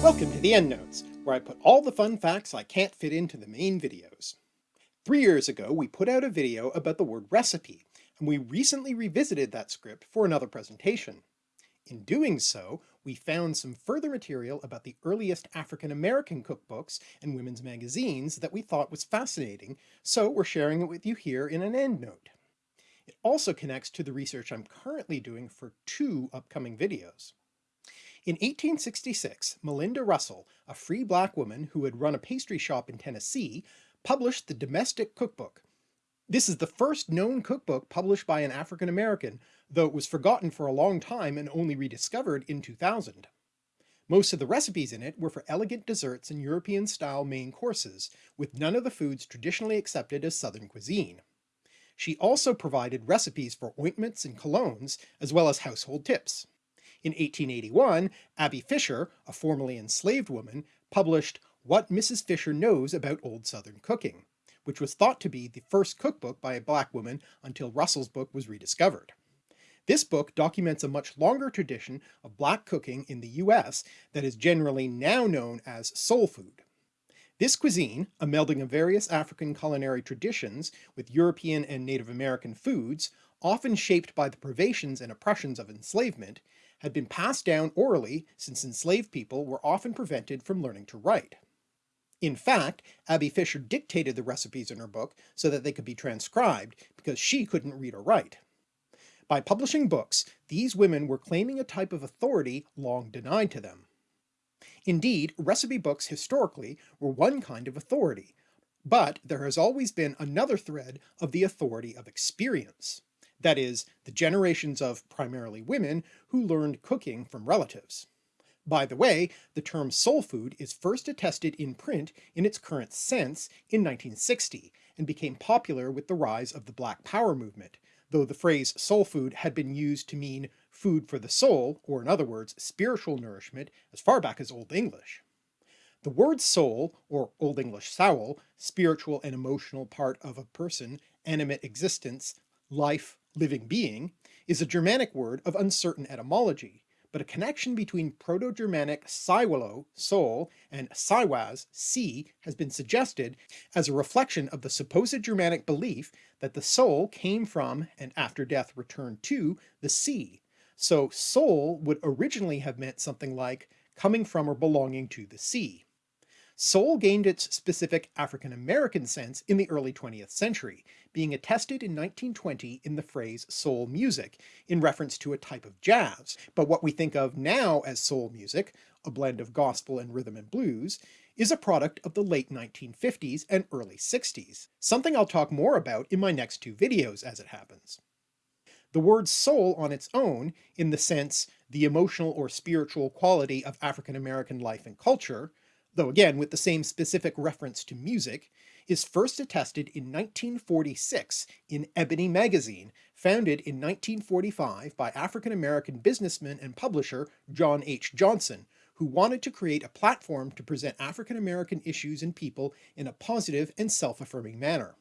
Welcome to the EndNotes, where I put all the fun facts I can't fit into the main videos. Three years ago we put out a video about the word recipe, and we recently revisited that script for another presentation. In doing so, we found some further material about the earliest African American cookbooks and women's magazines that we thought was fascinating, so we're sharing it with you here in an EndNote. It also connects to the research I'm currently doing for two upcoming videos. In 1866, Malinda Russell, a free black woman who had run a pastry shop in Tennessee, published the Domestic Cookbook. This is the first known cookbook published by an African American, though it was forgotten for a long time and only rediscovered in 2000. Most of the recipes in it were for elegant desserts and European-style main courses, with none of the foods traditionally accepted as Southern cuisine. She also provided recipes for ointments and colognes, as well as household tips. In 1881, Abby Fisher, a formerly enslaved woman, published What Mrs. Fisher Knows About Old Southern Cooking, which was thought to be the first cookbook by a black woman until Russell's book was rediscovered. This book documents a much longer tradition of black cooking in the US that is generally now known as soul food. This cuisine, a melding of various African culinary traditions with European and Native American foods, often shaped by the privations and oppressions of enslavement, had been passed down orally since enslaved people were often prevented from learning to write. In fact, Abby Fisher dictated the recipes in her book so that they could be transcribed, because she couldn't read or write. By publishing books, these women were claiming a type of authority long denied to them. Indeed, recipe books historically were one kind of authority, but there has always been another thread of the authority of experience that is, the generations of primarily women who learned cooking from relatives. By the way, the term soul food is first attested in print in its current sense in 1960, and became popular with the rise of the Black Power movement, though the phrase soul food had been used to mean food for the soul, or in other words, spiritual nourishment, as far back as Old English. The word soul, or Old English sawol, spiritual and emotional part of a person, animate existence, life, living being, is a Germanic word of uncertain etymology, but a connection between Proto-Germanic Saiwalo, soul, and Siwaz, sea, has been suggested as a reflection of the supposed Germanic belief that the soul came from, and after death returned to, the sea, so soul would originally have meant something like coming from or belonging to the sea. Soul gained its specific African-American sense in the early 20th century, being attested in 1920 in the phrase soul music, in reference to a type of jazz, but what we think of now as soul music, a blend of gospel and rhythm and blues, is a product of the late 1950s and early 60s, something I'll talk more about in my next two videos as it happens. The word soul on its own, in the sense the emotional or spiritual quality of African American life and culture, though again with the same specific reference to music, is first attested in 1946 in Ebony magazine, founded in 1945 by African-American businessman and publisher John H. Johnson, who wanted to create a platform to present African-American issues and people in a positive and self-affirming manner.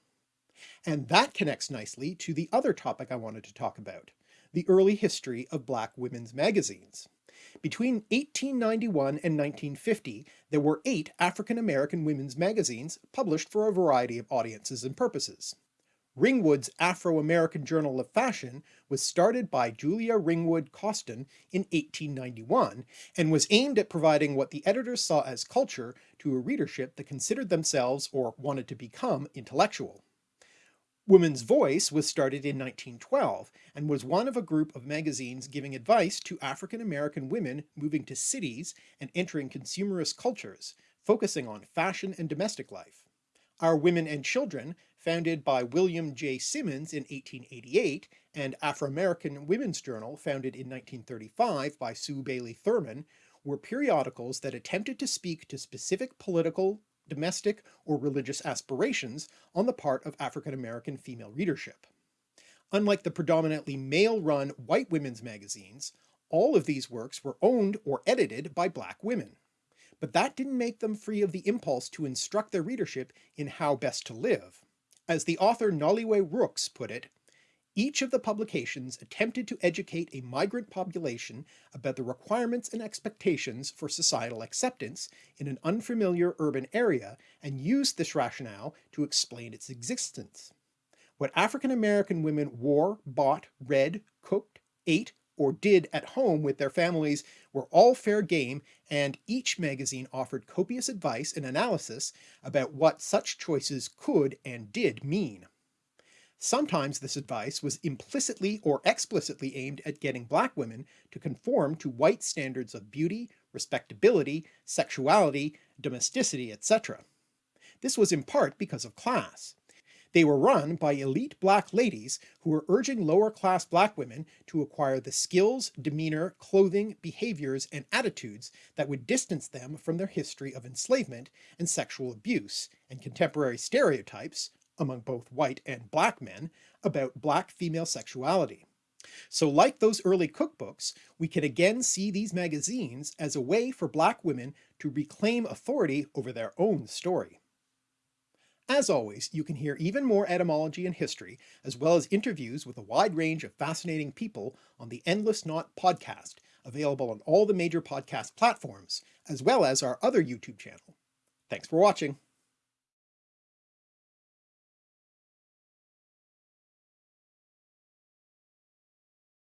And that connects nicely to the other topic I wanted to talk about, the early history of black women's magazines. Between 1891 and 1950, there were eight African-American women's magazines published for a variety of audiences and purposes. Ringwood's Afro-American Journal of Fashion was started by Julia Ringwood Coston in 1891, and was aimed at providing what the editors saw as culture to a readership that considered themselves or wanted to become intellectual. Woman's Voice was started in 1912 and was one of a group of magazines giving advice to African American women moving to cities and entering consumerist cultures, focusing on fashion and domestic life. Our Women and Children, founded by William J. Simmons in 1888, and Afro-American Women's Journal, founded in 1935 by Sue Bailey Thurman, were periodicals that attempted to speak to specific political, domestic, or religious aspirations on the part of African American female readership. Unlike the predominantly male-run white women's magazines, all of these works were owned or edited by black women. But that didn't make them free of the impulse to instruct their readership in how best to live. As the author Noliwe Rooks put it, Each of the publications attempted to educate a migrant population about the requirements and expectations for societal acceptance in an unfamiliar urban area and used this rationale to explain its existence. What African American women wore, bought, read, cooked, ate, or did at home with their families were all fair game and each magazine offered copious advice and analysis about what such choices could and did mean. Sometimes this advice was implicitly or explicitly aimed at getting black women to conform to white standards of beauty, respectability, sexuality, domesticity, etc. This was in part because of class. They were run by elite black ladies who were urging lower class black women to acquire the skills, demeanor, clothing, behaviors, and attitudes that would distance them from their history of enslavement and sexual abuse, and contemporary stereotypes, among both white and black men, about black female sexuality. So like those early cookbooks, we can again see these magazines as a way for black women to reclaim authority over their own story. As always, you can hear even more etymology and history, as well as interviews with a wide range of fascinating people on the Endless Knot podcast, available on all the major podcast platforms, as well as our other YouTube channel. Thanks for watching.